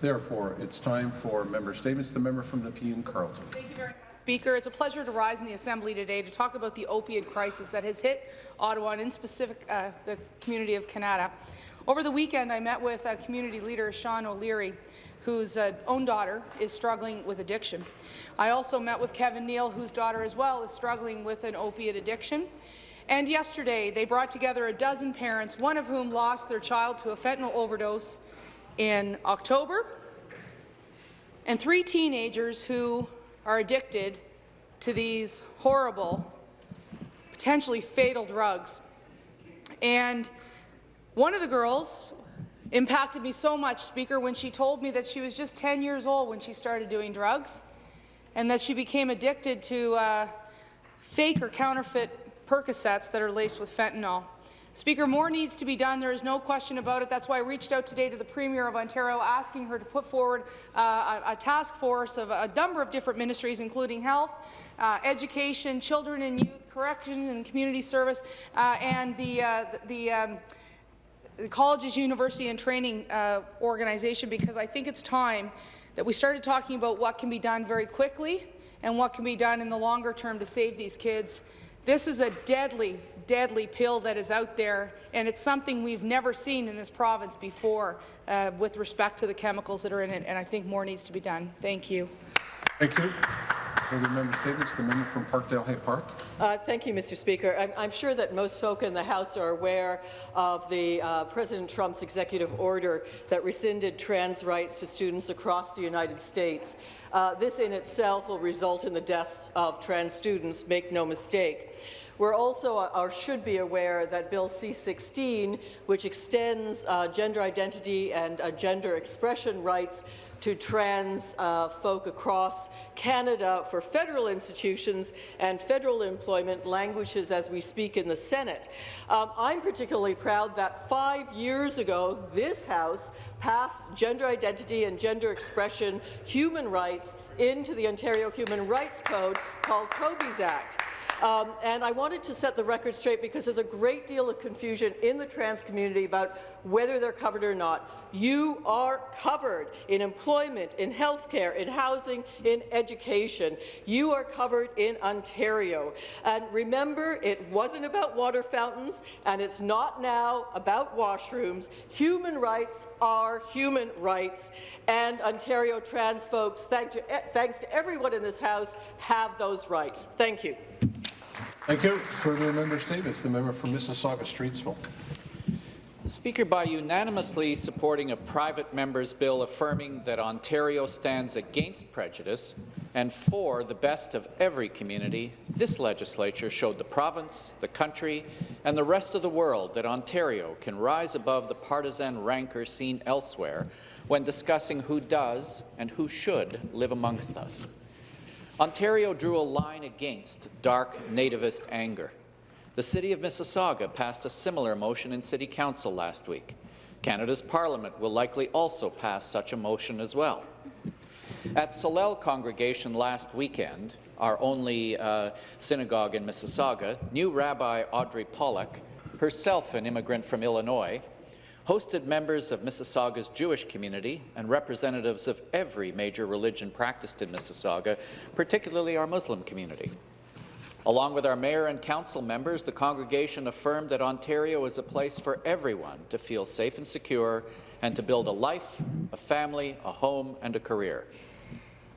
Therefore, it's time for member statements. The member from Nepean Carleton. Speaker, it's a pleasure to rise in the Assembly today to talk about the opioid crisis that has hit Ottawa and in specific uh, the community of Kanata. Over the weekend, I met with uh, community leader Sean O'Leary, whose uh, own daughter is struggling with addiction. I also met with Kevin Neal, whose daughter as well is struggling with an opiate addiction. And yesterday, they brought together a dozen parents, one of whom lost their child to a fentanyl overdose in October, and three teenagers who are addicted to these horrible, potentially fatal drugs. And one of the girls impacted me so much, Speaker, when she told me that she was just 10 years old when she started doing drugs and that she became addicted to uh, fake or counterfeit Percocets that are laced with fentanyl. Speaker, more needs to be done. There is no question about it. That's why I reached out today to the Premier of Ontario, asking her to put forward uh, a, a, task force of a number of different ministries, including health, uh, education, children and youth, corrections and community service, uh, and the, uh, the um, the colleges, university, and training uh, organization because I think it's time that we started talking about what can be done very quickly and what can be done in the longer term to save these kids. This is a deadly, deadly pill that is out there, and it's something we've never seen in this province before uh, with respect to the chemicals that are in it, and I think more needs to be done. Thank you. Thank you. Further member statements. The member from Parkdale High Park. Uh, thank you, Mr. Speaker. I'm, I'm, sure that most folk in the House are aware of the uh, President Trump's executive order that rescinded trans rights to students across the United States. Uh, this in itself will result in the deaths of trans students, make no mistake. We're also, uh, or should be aware, that Bill C-16, which extends uh, gender identity and uh, gender expression rights to trans uh, folk across Canada for federal institutions and federal employment languishes as we speak in the Senate. Um, I'm particularly proud that five years ago, this House passed gender identity and gender expression human rights into the Ontario Human Rights Code called Toby's Act. Um, and I wanted to set the record straight because there's a great deal of confusion in the trans community about whether they're covered or not. You are covered in employment, in healthcare, in housing, in education. You are covered in Ontario. And remember, it wasn't about water fountains, and it's not now about washrooms. Human rights are human rights, and Ontario trans folks, thank to, eh, thanks to everyone in this House, have those rights. Thank you. Thank you. Further member statements. The member from Mississauga Streetsville. Speaker, by unanimously supporting a private member's bill affirming that Ontario stands against prejudice and for the best of every community, this legislature showed the province, the country, and the rest of the world that Ontario can rise above the partisan rancor seen elsewhere when discussing who does and who should live amongst us. Ontario drew a line against dark nativist anger. The City of Mississauga passed a similar motion in City Council last week. Canada's Parliament will likely also pass such a motion as well. At Solel Congregation last weekend, our only uh, synagogue in Mississauga, new Rabbi Audrey Pollock, herself an immigrant from Illinois, hosted members of Mississauga's Jewish community and representatives of every major religion practiced in Mississauga, particularly our Muslim community. Along with our mayor and council members, the congregation affirmed that Ontario is a place for everyone to feel safe and secure and to build a life, a family, a home and a career.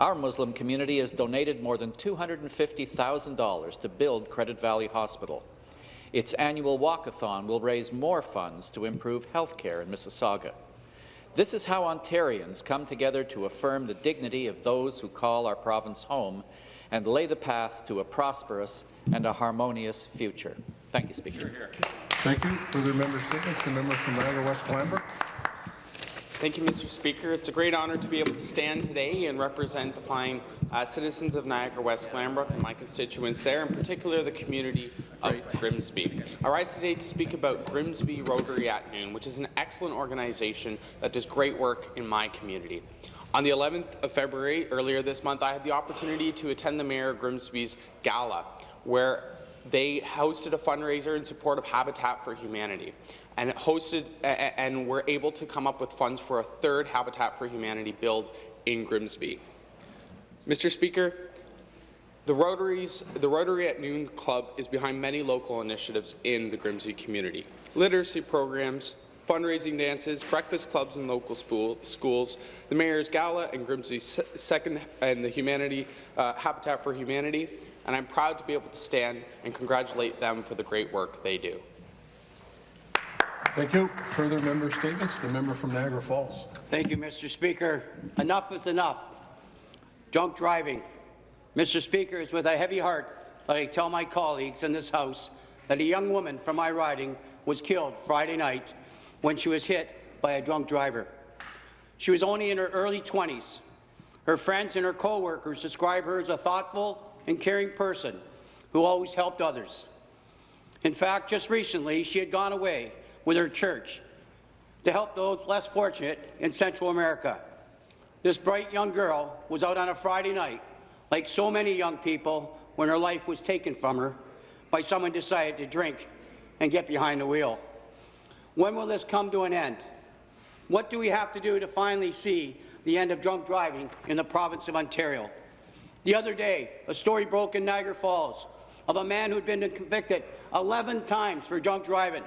Our Muslim community has donated more than $250,000 to build Credit Valley Hospital. Its annual walkathon will raise more funds to improve health care in Mississauga. This is how Ontarians come together to affirm the dignity of those who call our province home and lay the path to a prosperous and a harmonious future. Thank you, Speaker. Thank you. Further member statements. The member from Niagara West Glanbrook. Thank you, Mr. Speaker. It's a great honour to be able to stand today and represent the fine uh, citizens of Niagara West Glanbrook and my constituents there, in particular the community of Grimsby. I rise today to speak about Grimsby Rotary at Noon, which is an excellent organization that does great work in my community. On the 11th of February, earlier this month, I had the opportunity to attend the Mayor of Grimsby's gala, where they hosted a fundraiser in support of Habitat for Humanity and hosted and were able to come up with funds for a third Habitat for Humanity build in Grimsby. Mr. Speaker, the Rotaries, the Rotary at Noon Club is behind many local initiatives in the Grimsby community. Literacy programs, fundraising dances, breakfast clubs in local spool, schools, the Mayor's Gala and Grimsby Second and the Humanity uh, Habitat for Humanity, and I'm proud to be able to stand and congratulate them for the great work they do. Thank you. Further member statements? The member from Niagara Falls. Thank you, Mr. Speaker. Enough is enough. Drunk driving. Mr. Speaker, it's with a heavy heart that I tell my colleagues in this House that a young woman from my riding was killed Friday night when she was hit by a drunk driver. She was only in her early 20s. Her friends and her co-workers describe her as a thoughtful and caring person who always helped others. In fact, just recently, she had gone away with her church to help those less fortunate in Central America. This bright young girl was out on a Friday night, like so many young people, when her life was taken from her by someone decided to drink and get behind the wheel. When will this come to an end? What do we have to do to finally see the end of drunk driving in the province of Ontario? The other day, a story broke in Niagara Falls of a man who'd been convicted 11 times for drunk driving.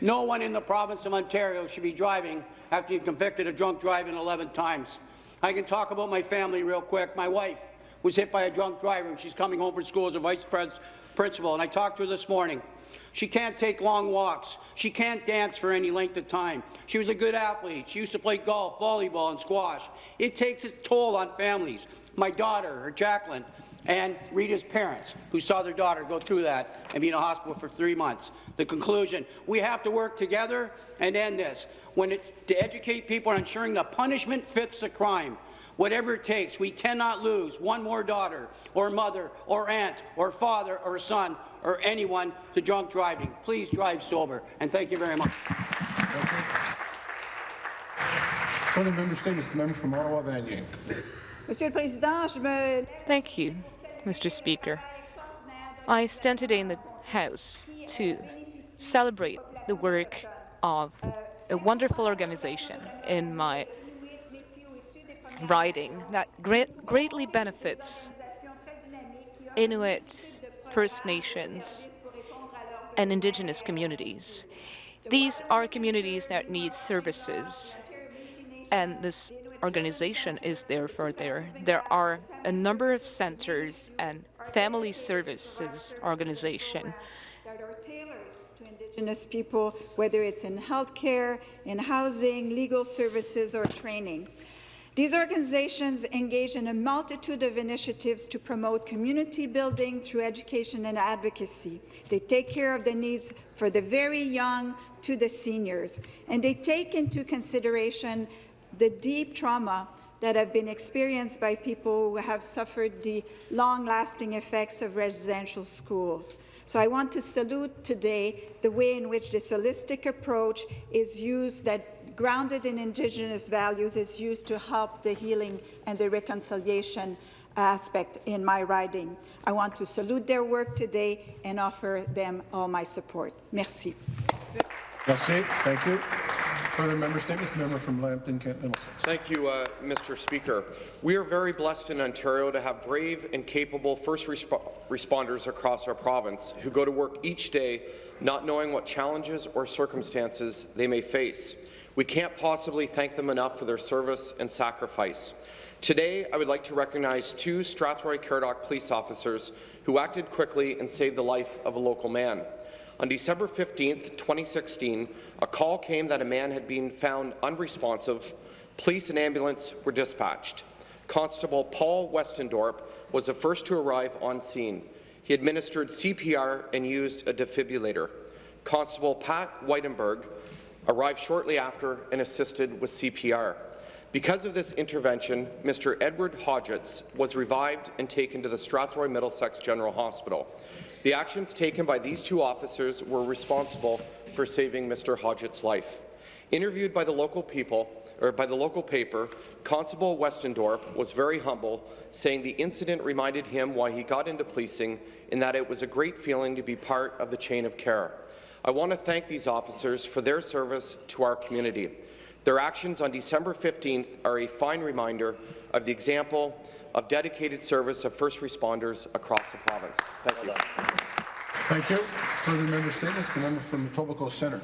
No one in the province of Ontario should be driving after being convicted of drunk driving 11 times. I can talk about my family real quick. My wife was hit by a drunk driver, and she's coming home from school as a vice principal, and I talked to her this morning. She can't take long walks. She can't dance for any length of time. She was a good athlete. She used to play golf, volleyball, and squash. It takes its toll on families. My daughter, her Jacqueline, and Rita's parents, who saw their daughter go through that and be in a hospital for three months. The conclusion, we have to work together and end this. When it's to educate people on ensuring the punishment fits the crime, whatever it takes, we cannot lose one more daughter or mother or aunt or father or son or anyone to drunk driving. Please drive sober, and thank you very much. Further member statements? The member from Ottawa Vanier. Monsieur le Président, Thank you, Mr. Speaker. I stand today in the House to celebrate the work of a wonderful organization in my riding that great, greatly benefits Inuit, First Nations, and Indigenous communities. These are communities that need services, and this organization is there for there. There are a number of centers and family services organization that are tailored to Indigenous people, whether it's in healthcare, in housing, legal services, or training. These organizations engage in a multitude of initiatives to promote community building through education and advocacy. They take care of the needs for the very young to the seniors, and they take into consideration the deep trauma that have been experienced by people who have suffered the long-lasting effects of residential schools. So I want to salute today the way in which this holistic approach is used that grounded in Indigenous values is used to help the healing and the reconciliation aspect in my riding. I want to salute their work today and offer them all my support. Merci. Merci. Thank you. Further member statements? The member from Lambton, Kent Middlesex. Thank you, uh, Mr. Speaker. We are very blessed in Ontario to have brave and capable first resp responders across our province who go to work each day not knowing what challenges or circumstances they may face. We can't possibly thank them enough for their service and sacrifice. Today, I would like to recognize two Strathroy Caradoc police officers who acted quickly and saved the life of a local man. On December 15, 2016, a call came that a man had been found unresponsive. Police and ambulance were dispatched. Constable Paul Westendorp was the first to arrive on scene. He administered CPR and used a defibrillator. Constable Pat Whitenberg arrived shortly after and assisted with CPR. Because of this intervention, Mr. Edward Hodgetts was revived and taken to the Strathroy Middlesex General Hospital. The actions taken by these two officers were responsible for saving Mr. Hodgetts' life. Interviewed by the local people, or by the local paper, Constable Westendorp was very humble, saying the incident reminded him why he got into policing and that it was a great feeling to be part of the chain of care. I want to thank these officers for their service to our community. Their actions on December 15th are a fine reminder of the example of dedicated service of first responders across the province. Thank you. Thank you. Further member statements, the member from Etobicoke Centre.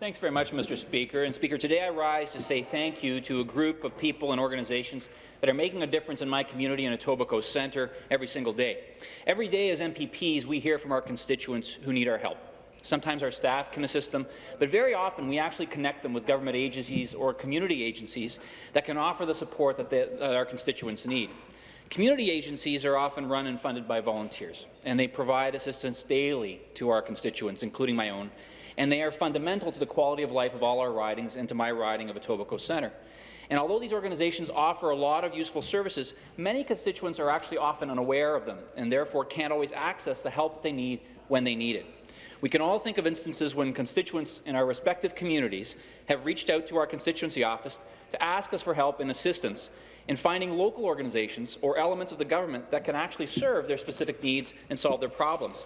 Thanks very much, Mr. Speaker. And Speaker, today I rise to say thank you to a group of people and organizations that are making a difference in my community in Etobicoke Centre every single day. Every day as MPPs, we hear from our constituents who need our help. Sometimes our staff can assist them, but very often we actually connect them with government agencies or community agencies that can offer the support that, they, that our constituents need. Community agencies are often run and funded by volunteers, and they provide assistance daily to our constituents, including my own, and they are fundamental to the quality of life of all our ridings and to my riding of Etobicoke Centre. And although these organizations offer a lot of useful services, many constituents are actually often unaware of them and therefore can't always access the help that they need when they need it. We can all think of instances when constituents in our respective communities have reached out to our constituency office to ask us for help and assistance in finding local organizations or elements of the government that can actually serve their specific needs and solve their problems.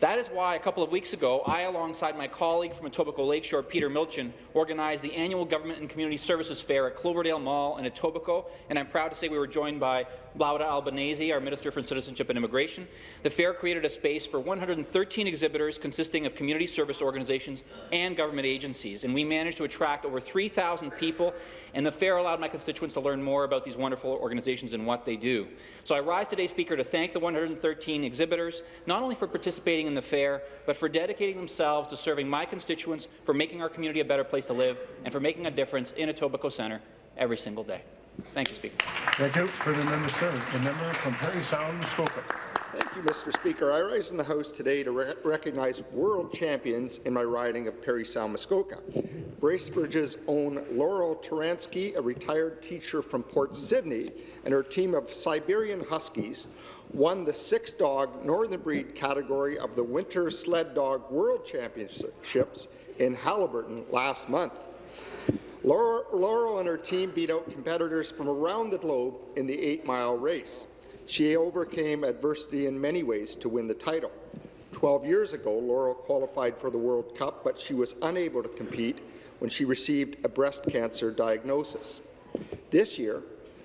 That is why a couple of weeks ago, I, alongside my colleague from Etobicoke Lakeshore, Peter Milczyn, organized the annual Government and Community Services Fair at Cloverdale Mall in Etobicoke, and I'm proud to say we were joined by Laura Albanese, our Minister for Citizenship and Immigration. The fair created a space for 113 exhibitors consisting of community service organizations and government agencies, and we managed to attract over 3,000 people, and the fair allowed my constituents to learn more about these wonderful organizations and what they do. So I rise today, Speaker, to thank the 113 exhibitors, not only for participating in the fair, but for dedicating themselves to serving my constituents, for making our community a better place to live, and for making a difference in Etobicoke Centre every single day. Thank you, Speaker. Thank you. For the member statements, the member from Parry Sound, Muskoka. Thank you, Mr. Speaker. I rise in the House today to re recognize world champions in my riding of Parry Sound Muskoka. Bracebridge's own Laurel Taransky, a retired teacher from Port Sydney, and her team of Siberian Huskies won the six-dog Northern Breed category of the Winter Sled Dog World Championships in Haliburton last month. Laurel and her team beat out competitors from around the globe in the eight-mile race. She overcame adversity in many ways to win the title. Twelve years ago, Laurel qualified for the World Cup, but she was unable to compete when she received a breast cancer diagnosis. This year,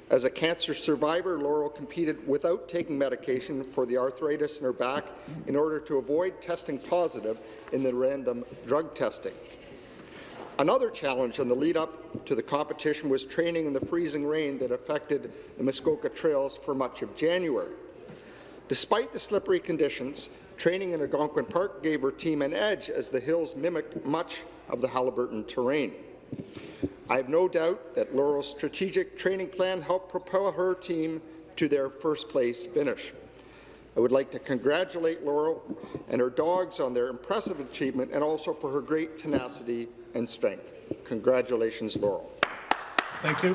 as a cancer survivor, Laurel competed without taking medication for the arthritis in her back in order to avoid testing positive in the random drug testing. Another challenge in the lead-up to the competition was training in the freezing rain that affected the Muskoka trails for much of January. Despite the slippery conditions, training in Algonquin Park gave her team an edge as the hills mimicked much of the Haliburton terrain. I have no doubt that Laurel's strategic training plan helped propel her team to their first-place finish. I would like to congratulate Laurel and her dogs on their impressive achievement and also for her great tenacity and strength. Congratulations, Laurel. Thank you.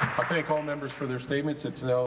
I thank all members for their statements. It's now